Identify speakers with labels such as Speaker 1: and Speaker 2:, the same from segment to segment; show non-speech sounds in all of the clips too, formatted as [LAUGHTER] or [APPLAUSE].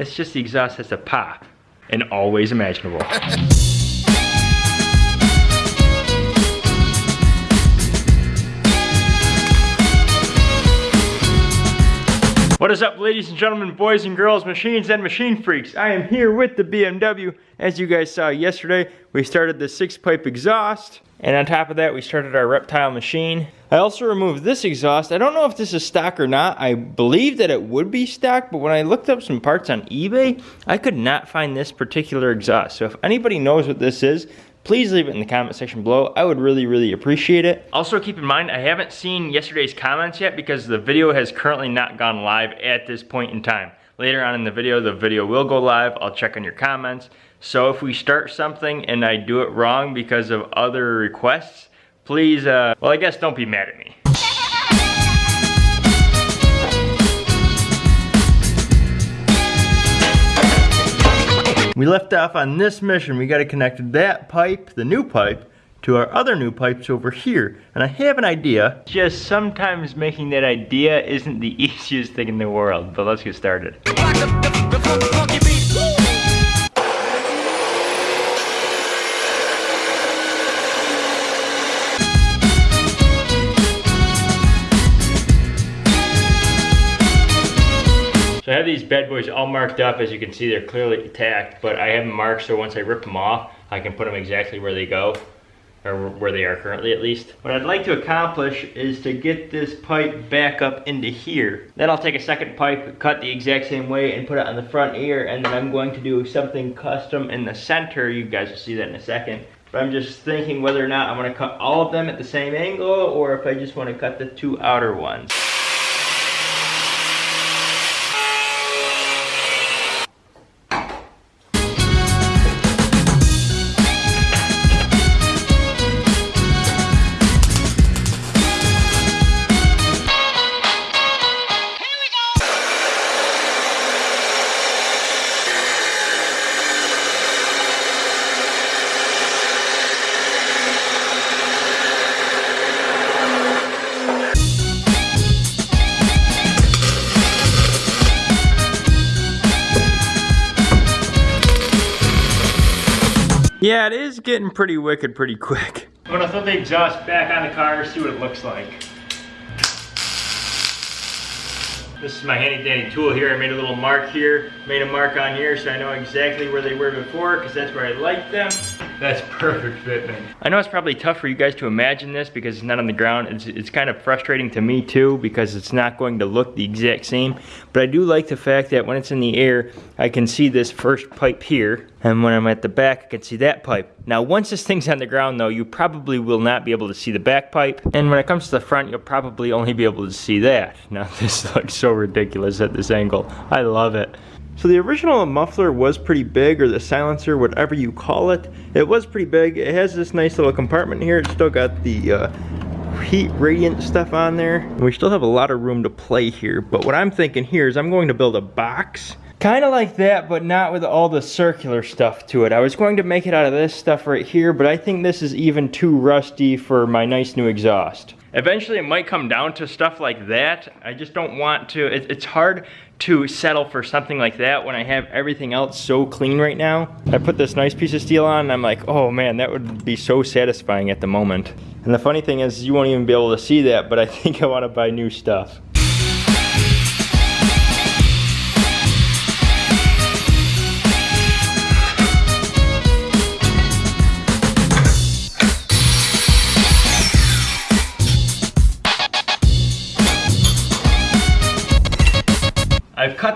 Speaker 1: It's just the exhaust has to pop and always imaginable. [LAUGHS] What is up ladies and gentlemen, boys and girls, machines and machine freaks? I am here with the BMW. As you guys saw yesterday, we started the six pipe exhaust. And on top of that, we started our reptile machine. I also removed this exhaust. I don't know if this is stock or not. I believe that it would be stock, but when I looked up some parts on eBay, I could not find this particular exhaust. So if anybody knows what this is, please leave it in the comment section below. I would really, really appreciate it. Also keep in mind, I haven't seen yesterday's comments yet because the video has currently not gone live at this point in time. Later on in the video, the video will go live. I'll check on your comments. So if we start something and I do it wrong because of other requests, please, uh, well I guess don't be mad at me. We left off on this mission. We got to connect that pipe, the new pipe, to our other new pipes over here. And I have an idea. Just sometimes making that idea isn't the [LAUGHS] easiest thing in the world, but let's get started. I have these bad boys all marked up. As you can see, they're clearly tacked, but I have them marked so once I rip them off, I can put them exactly where they go, or where they are currently at least. What I'd like to accomplish is to get this pipe back up into here. Then I'll take a second pipe, cut the exact same way, and put it on the front ear, and then I'm going to do something custom in the center. You guys will see that in a second. But I'm just thinking whether or not I want to cut all of them at the same angle, or if I just want to cut the two outer ones. Yeah, it is getting pretty wicked pretty quick. I'm gonna throw the exhaust back on the car, see what it looks like. This is my handy dandy tool here. I made a little mark here, made a mark on here so I know exactly where they were before because that's where I like them. That's perfect fitment. I know it's probably tough for you guys to imagine this because it's not on the ground. It's, it's kind of frustrating to me too because it's not going to look the exact same. But I do like the fact that when it's in the air, I can see this first pipe here. And when I'm at the back, I can see that pipe. Now, once this thing's on the ground though, you probably will not be able to see the back pipe. And when it comes to the front, you'll probably only be able to see that. [LAUGHS] Now, this [LAUGHS] looks so ridiculous at this angle. I love it. So the original muffler was pretty big, or the silencer, whatever you call it. It was pretty big. It has this nice little compartment here. It's still got the uh, heat radiant stuff on there. We still have a lot of room to play here. But what I'm thinking here is I'm going to build a box. Kind of like that, but not with all the circular stuff to it. I was going to make it out of this stuff right here, but I think this is even too rusty for my nice new exhaust. Eventually it might come down to stuff like that. I just don't want to, it, it's hard to settle for something like that when I have everything else so clean right now. I put this nice piece of steel on and I'm like, oh man, that would be so satisfying at the moment. And the funny thing is you won't even be able to see that, but I [LAUGHS] think I want to buy new stuff.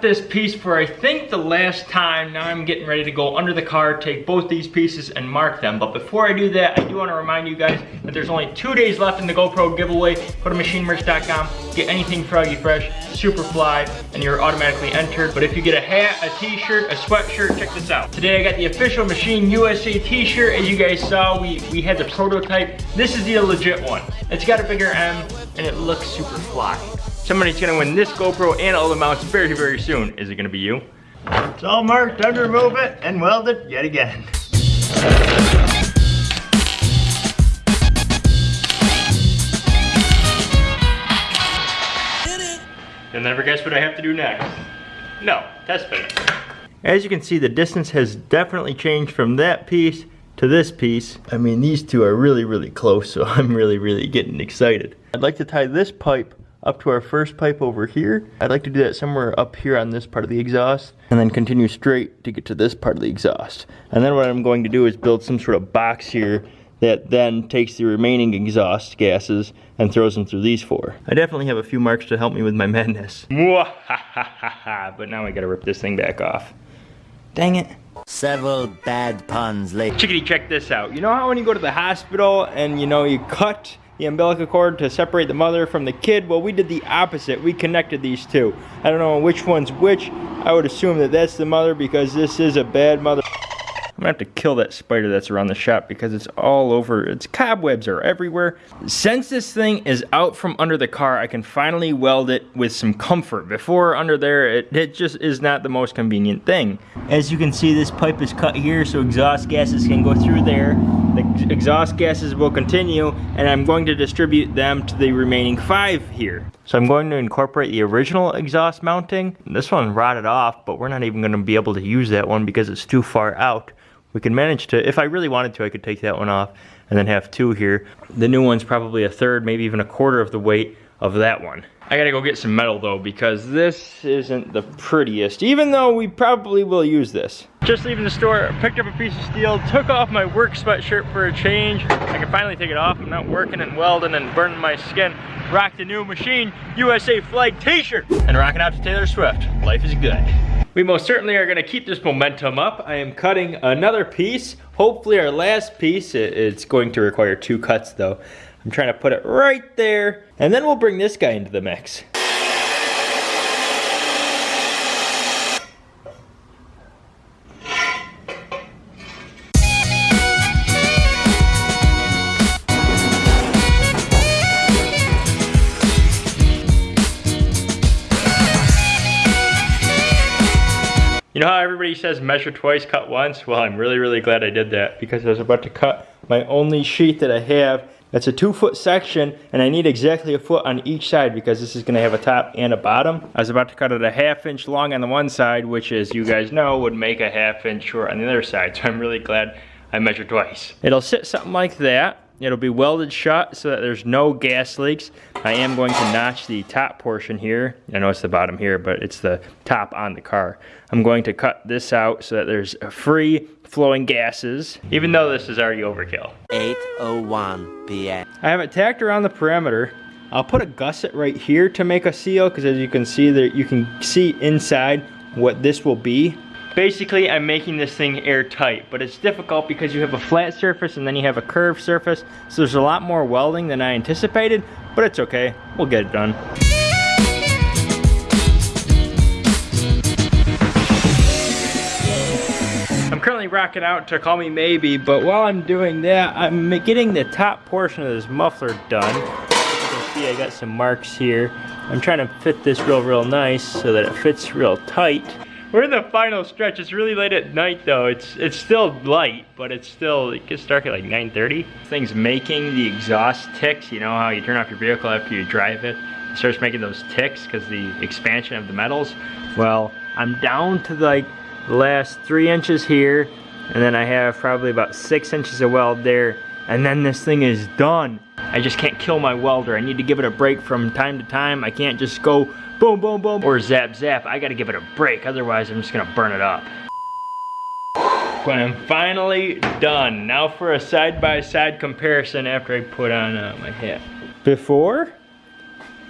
Speaker 1: This piece for I think the last time. Now I'm getting ready to go under the car, take both these pieces and mark them. But before I do that, I do want to remind you guys that there's only two days left in the GoPro giveaway. Go to machinemerch.com, get anything Froggy Fresh, Superfly, and you're automatically entered. But if you get a hat, a t-shirt, a sweatshirt, check this out. Today I got the official Machine USA t-shirt. As you guys saw, we, we had the prototype. This is the legit one. It's got a bigger M and it looks super fly. Somebody's gonna win this GoPro and all the mounts very, very soon. Is it gonna be you? It's all marked, time to remove it and weld it yet again. You'll never guess what I have to do next. No, test fit. As you can see, the distance has definitely changed from that piece to this piece. I mean, these two are really, really close, so [LAUGHS] I'm really, really getting excited. I'd like to tie this pipe up to our first pipe over here. I'd like to do that somewhere up here on this part of the exhaust and then continue straight to get to this part of the exhaust. And then what I'm going to do is build some sort of box here that then takes the remaining exhaust gases and throws them through these four. I definitely have a few marks to help me with my madness. [LAUGHS] but now I gotta rip this thing back off. Dang it.
Speaker 2: Several bad puns later.
Speaker 1: Chickadee, check this out. You know how when you go to the hospital and you know you cut the umbilical cord to separate the mother from the kid? Well, we did the opposite. We connected these two. I don't know which one's which. I would assume that that's the mother because this is a bad mother. I'm gonna have to kill that spider that's around the shop because it's all over, its cobwebs are everywhere. Since this thing is out from under the car, I can finally weld it with some comfort. Before under there, it, it just is not the most convenient thing. As you can see, this pipe is cut here so exhaust gases can go through there. The exhaust gases will continue and I'm going to distribute them to the remaining five here. So I'm going to incorporate the original exhaust mounting. This one rotted off, but we're not even gonna be able to use that one because it's too far out we can manage to, if I really wanted to, I could take that one off and then have two here. The new one's probably a third, maybe even a quarter of the weight of that one. I gotta go get some metal though because this isn't the prettiest, even though we probably will use this. Just leaving the store, picked up a piece of steel, took off my work sweatshirt for a change. I can finally take it off. I'm not working and welding and burning my skin. Rock the new Machine USA flag t-shirt and rocking out to Taylor Swift. Life is good. We most certainly are gonna keep this momentum up. I am cutting another piece, hopefully our last piece. It's going to require two cuts though. I'm trying to put it right there, and then we'll bring this guy into the mix. You know how everybody says measure twice, cut once? Well, I'm really, really glad I did that because I was about to cut my only sheet that I have. It's a two foot section and I need exactly a foot on each side because this is gonna have a top and a bottom. I was about to cut it a half inch long on the one side, which as you guys know, would make a half inch short on the other side. So I'm really glad I measured twice. It'll sit something like that. It'll be welded shut so that there's no gas leaks. I am going to notch the top portion here. I know it's the bottom here, but it's the top on the car. I'm going to cut this out so that there's free flowing gases, even though this is already overkill.
Speaker 2: 8.01 p.m.
Speaker 1: I have it tacked around the perimeter. I'll put a gusset right here to make a seal because as you can see there, you can see inside what this will be. Basically, I'm making this thing airtight, but it's difficult because you have a flat surface and then you have a curved surface, so there's a lot more welding than I anticipated, but it's okay. We'll get it done. I'm currently rocking out to Call Me Maybe, but while I'm doing that, I'm getting the top portion of this muffler done. You can see, I got some marks here. I'm trying to fit this real, real nice so that it fits real tight. We're in the final stretch. It's really late at night though. It's it's still light, but it's still, it gets dark at like 9.30. Thing's making the exhaust ticks. You know how you turn off your vehicle after you drive it? It starts making those ticks because the expansion of the metals. Well, I'm down to like the last three inches here, and then I have probably about six inches of weld there, and then this thing is done. I just can't kill my welder. I need to give it a break from time to time. I can't just go boom, boom, boom, or zap, zap. I gotta give it a break, otherwise I'm just gonna burn it up. But I'm finally done. Now for a side-by-side -side comparison after I put on uh, my hat. Before,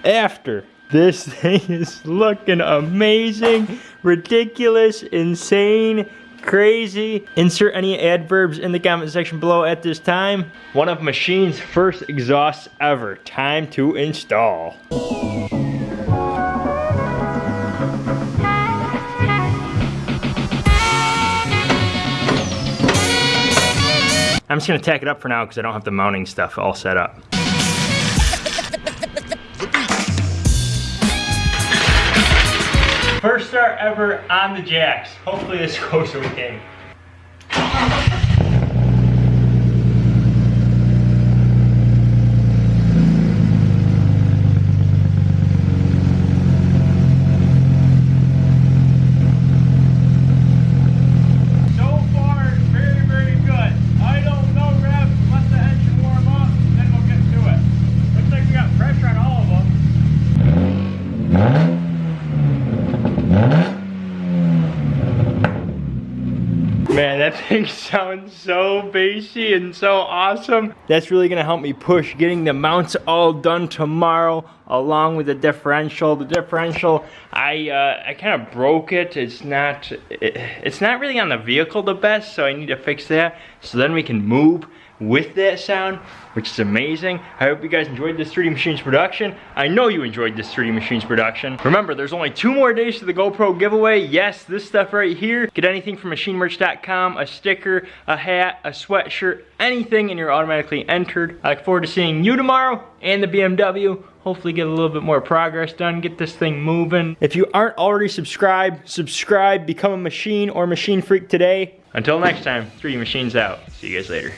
Speaker 1: after. This [LAUGHS] thing is looking amazing, ridiculous, insane, crazy. Insert any adverbs in the comment section below at this time. One of Machine's first exhausts ever. Time to install. I'm just gonna tack it up for now because I don't have the mounting stuff all set up. First start ever on the jacks. Hopefully this [LAUGHS] goes okay. Man, that [LAUGHS] thing sounds so bassy and so awesome. That's really gonna help me push getting the mounts all done tomorrow along with the differential. The differential, I uh, I kind of broke it. It's not it, it's not really on the vehicle the best, so I need to fix that. So then we can move with that sound, which is amazing. I hope you guys enjoyed this 3D Machines production. I know you enjoyed this 3D Machines production. Remember, there's only two more days to the GoPro giveaway. Yes, this stuff right here. Get anything from machinemerch.com, a sticker, a hat, a sweatshirt, anything, and you're automatically entered. I look forward to seeing you tomorrow and the BMW hopefully get a little bit more progress done, get this thing moving. If you aren't already subscribed, subscribe, become a machine or machine freak today. Until next time, 3D Machines out. See you guys later.